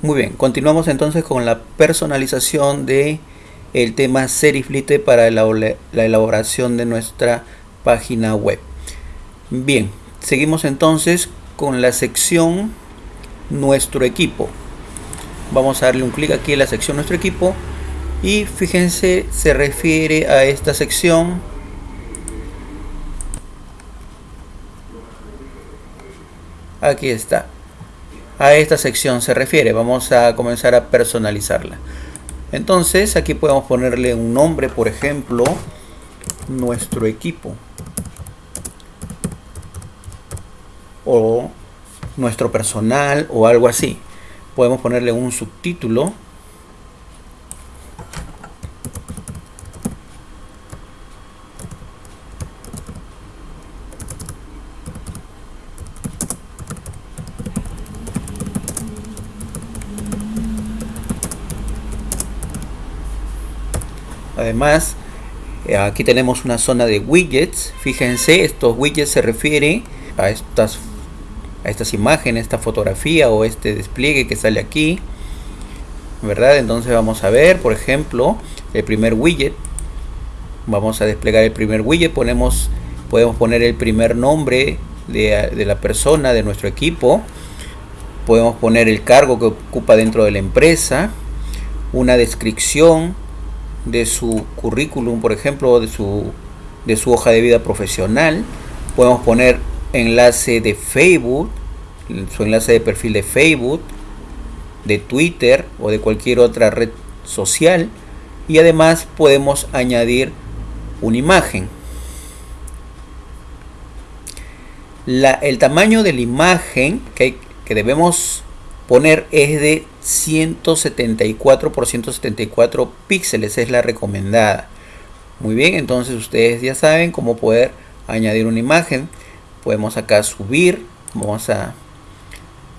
Muy bien, continuamos entonces con la personalización de el tema Seriflite para la elaboración de nuestra página web. Bien, seguimos entonces con la sección Nuestro equipo. Vamos a darle un clic aquí en la sección Nuestro equipo y fíjense, se refiere a esta sección aquí está a esta sección se refiere. Vamos a comenzar a personalizarla. Entonces aquí podemos ponerle un nombre, por ejemplo, nuestro equipo. O nuestro personal o algo así. Podemos ponerle un subtítulo Además, eh, aquí tenemos una zona de widgets. Fíjense, estos widgets se refieren a estas, a estas imágenes, esta fotografía o este despliegue que sale aquí. ¿Verdad? Entonces vamos a ver, por ejemplo, el primer widget. Vamos a desplegar el primer widget. Ponemos, podemos poner el primer nombre de, de la persona, de nuestro equipo. Podemos poner el cargo que ocupa dentro de la empresa. Una descripción de su currículum, por ejemplo, de su, de su hoja de vida profesional. Podemos poner enlace de Facebook, su enlace de perfil de Facebook, de Twitter o de cualquier otra red social. Y además podemos añadir una imagen. La, el tamaño de la imagen que, que debemos poner es de 174 por 174 píxeles es la recomendada. Muy bien entonces ustedes ya saben cómo poder añadir una imagen. Podemos acá subir vamos a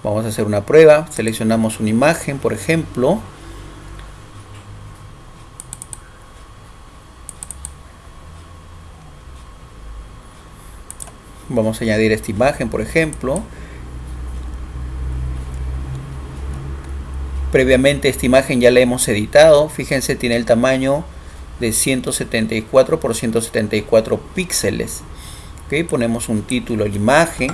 vamos a hacer una prueba. Seleccionamos una imagen por ejemplo. Vamos a añadir esta imagen por ejemplo Previamente esta imagen ya la hemos editado. Fíjense, tiene el tamaño de 174 por 174 píxeles. Ok, ponemos un título la imagen.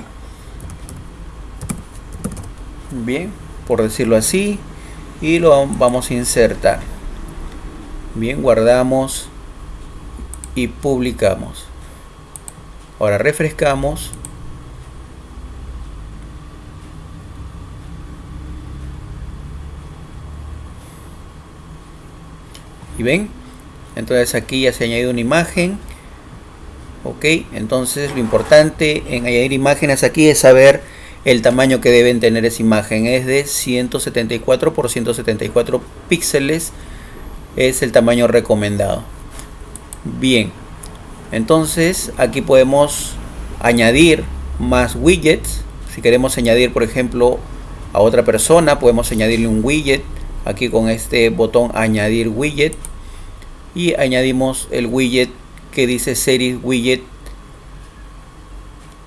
Bien, por decirlo así. Y lo vamos a insertar. Bien, guardamos y publicamos. Ahora refrescamos y ven entonces aquí ya se ha añadido una imagen. Ok entonces lo importante en añadir imágenes aquí es saber el tamaño que deben tener esa imagen. Es de 174 por 174 píxeles es el tamaño recomendado. Bien entonces aquí podemos añadir más widgets. Si queremos añadir por ejemplo a otra persona podemos añadirle un widget aquí con este botón añadir widget. Y añadimos el widget que dice series widget.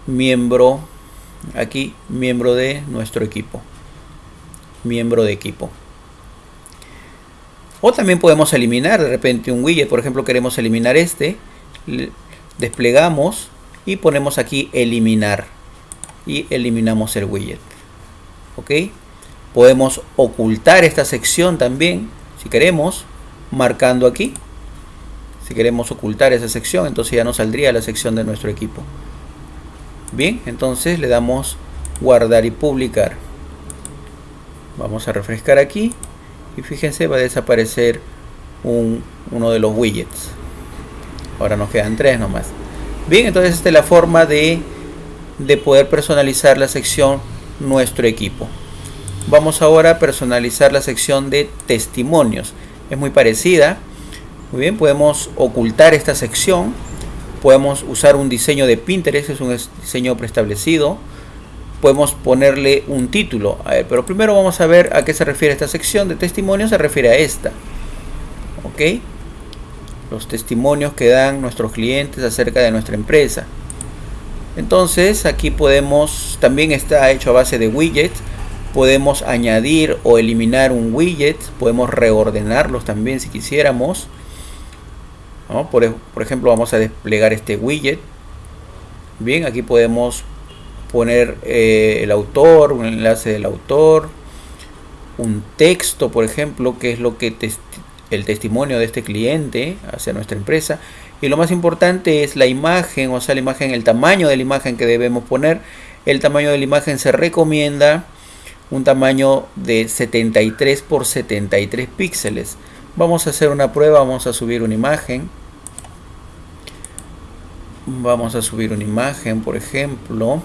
Miembro aquí miembro de nuestro equipo. Miembro de equipo. O también podemos eliminar de repente un widget. Por ejemplo queremos eliminar este. Desplegamos y ponemos aquí eliminar. Y eliminamos el widget. Ok podemos ocultar esta sección también si queremos marcando aquí. Si queremos ocultar esa sección entonces ya no saldría la sección de nuestro equipo. Bien entonces le damos guardar y publicar. Vamos a refrescar aquí y fíjense va a desaparecer uno de los widgets. Ahora nos quedan tres nomás. Bien entonces esta es la forma de de poder personalizar la sección nuestro equipo Vamos ahora a personalizar la sección de testimonios. Es muy parecida. Muy bien, podemos ocultar esta sección. Podemos usar un diseño de Pinterest, es un diseño preestablecido. Podemos ponerle un título. A ver, pero primero vamos a ver a qué se refiere esta sección de testimonios. Se refiere a esta. ¿Ok? Los testimonios que dan nuestros clientes acerca de nuestra empresa. Entonces aquí podemos, también está hecho a base de widgets podemos añadir o eliminar un widget, podemos reordenarlos también si quisiéramos. Por, ejemplo, vamos a desplegar este widget. Bien, aquí podemos poner eh, el autor, un enlace del autor, un texto, por ejemplo, que es lo que el testimonio de este cliente hacia nuestra empresa. Y lo más importante es la imagen, o sea, la imagen, el tamaño de la imagen que debemos poner. El tamaño de la imagen se recomienda un tamaño de 73 por 73 píxeles. Vamos a hacer una prueba, vamos a subir una imagen. Vamos a subir una imagen, por ejemplo.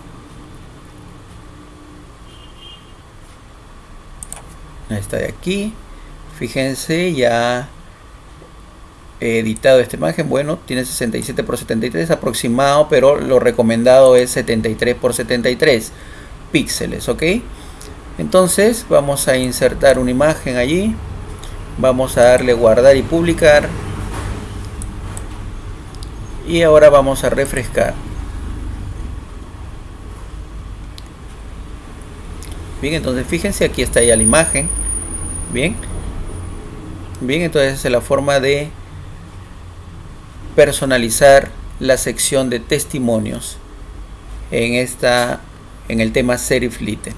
Esta de aquí. Fíjense, ya he editado esta imagen. Bueno, tiene 67 por 73 aproximado, pero lo recomendado es 73 por 73 píxeles, ¿ok? Entonces vamos a insertar una imagen allí. Vamos a darle guardar y publicar. Y ahora vamos a refrescar. Bien, entonces fíjense, aquí está ya la imagen. Bien. Bien, entonces es la forma de personalizar la sección de testimonios en esta en el tema Serif Lite.